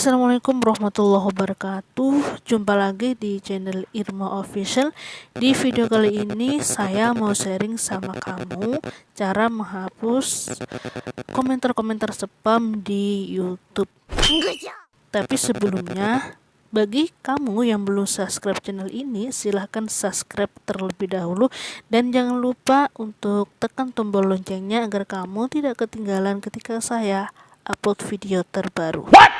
Assalamualaikum warahmatullahi wabarakatuh Jumpa lagi di channel Irma Official Di video kali ini saya mau sharing sama kamu Cara menghapus komentar-komentar spam di Youtube Tapi sebelumnya bagi kamu yang belum subscribe channel ini, silahkan subscribe terlebih dahulu dan jangan lupa untuk tekan tombol loncengnya agar kamu tidak ketinggalan ketika saya upload video terbaru. What?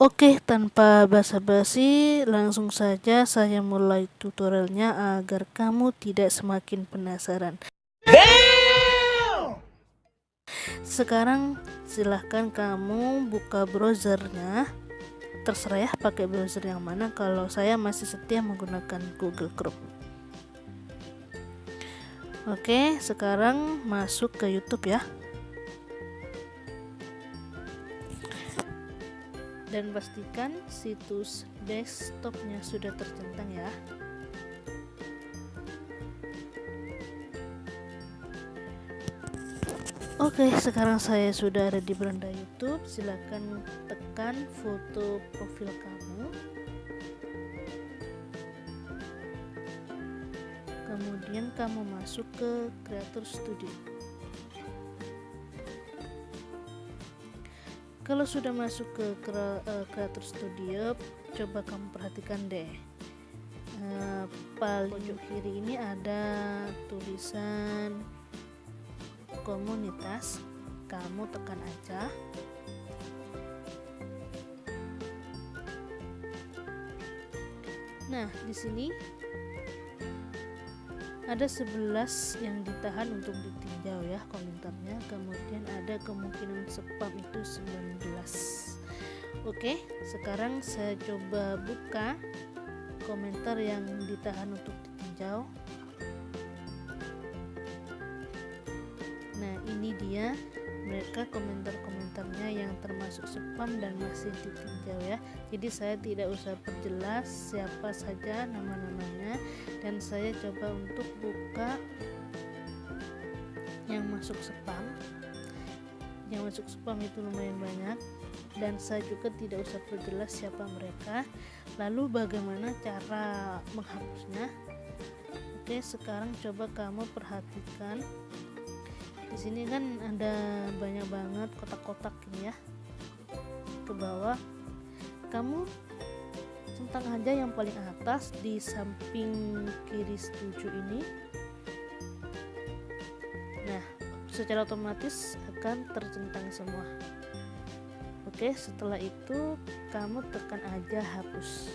Oke, tanpa basa-basi, langsung saja saya mulai tutorialnya agar kamu tidak semakin penasaran. Sekarang silahkan kamu buka browsernya. Terserah ya pakai browser yang mana. Kalau saya masih setia menggunakan Google Chrome. Oke, sekarang masuk ke YouTube ya. Dan pastikan situs desktopnya sudah tercentang ya Oke, sekarang saya sudah ada di beranda YouTube. Silahkan tekan foto profil kamu. Kemudian kamu masuk ke Creator Studio. Kalau sudah masuk ke uh, Creator Studio coba kamu perhatikan deh. Uh, paling pojok. kiri ini ada tulisan komunitas. Kamu tekan aja. Nah di sini ada 11 yang ditahan untuk ditinjau ya komentarnya. Kemudian ada kemungkinan spam itu 19 oke sekarang saya coba buka komentar yang ditahan untuk ditinjau. Nah ini dia mereka komentar-komentarnya yang termasuk spam dan masih ditinjau ya. Jadi saya tidak usah perjelas siapa saja nama-namanya. Dan saya coba untuk buka yang masuk spam. Yang masuk spam itu lumayan banyak. Dan saya juga tidak usah perjelas siapa mereka. Lalu bagaimana cara menghapusnya? Oke sekarang coba kamu perhatikan di sini kan ada banyak banget kotak-kotak ini ya. Ke bawah. Kamu centang aja yang paling atas di samping kiri setuju ini. Nah secara otomatis akan tercentang semua. Oke setelah itu kamu tekan aja hapus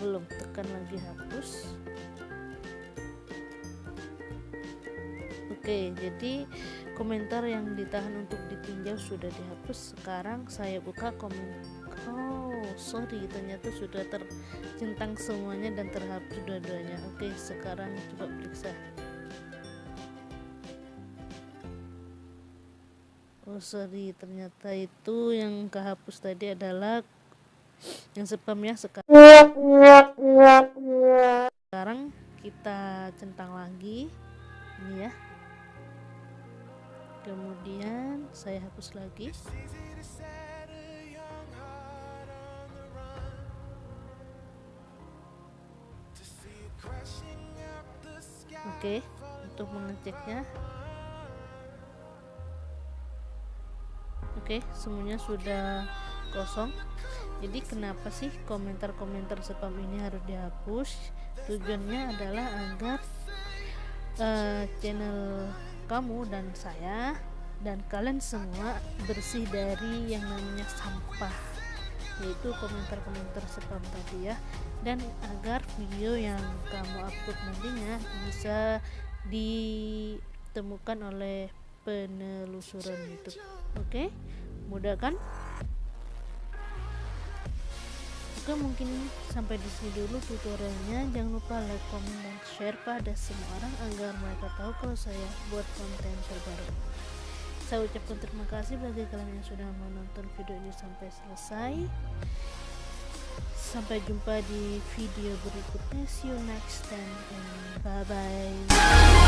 belum tekan lagi hapus. Oke jadi komentar yang ditahan untuk ditinjau sudah dihapus. Sekarang saya buka komen oh sorry ternyata sudah tercentang semuanya dan terhapus dua-duanya. Oke sekarang coba periksa. Oh sorry ternyata itu yang kehapus tadi adalah yang spam ya sekarang sekarang kita centang lagi. Ini ya. Kemudian saya hapus lagi. Oke untuk mengeceknya. Oke semuanya sudah kosong jadi kenapa sih komentar-komentar spam ini harus dihapus? Tujuannya adalah agar uh, channel kamu dan saya dan kalian semua bersih dari yang namanya sampah yaitu komentar-komentar spam tadi ya. Dan agar video yang kamu upload nantinya bisa ditemukan oleh penelusuran YouTube. Oke? Okay? mudah kan Oke mungkin sampai di sini dulu tutorialnya. Jangan lupa like comment dan share pada semua orang agar mereka tahu kalau saya buat konten terbaru. Saya ucapkan terima kasih bagi kalian yang sudah menonton video ini sampai selesai. Sampai jumpa di video berikutnya. See you next time and bye bye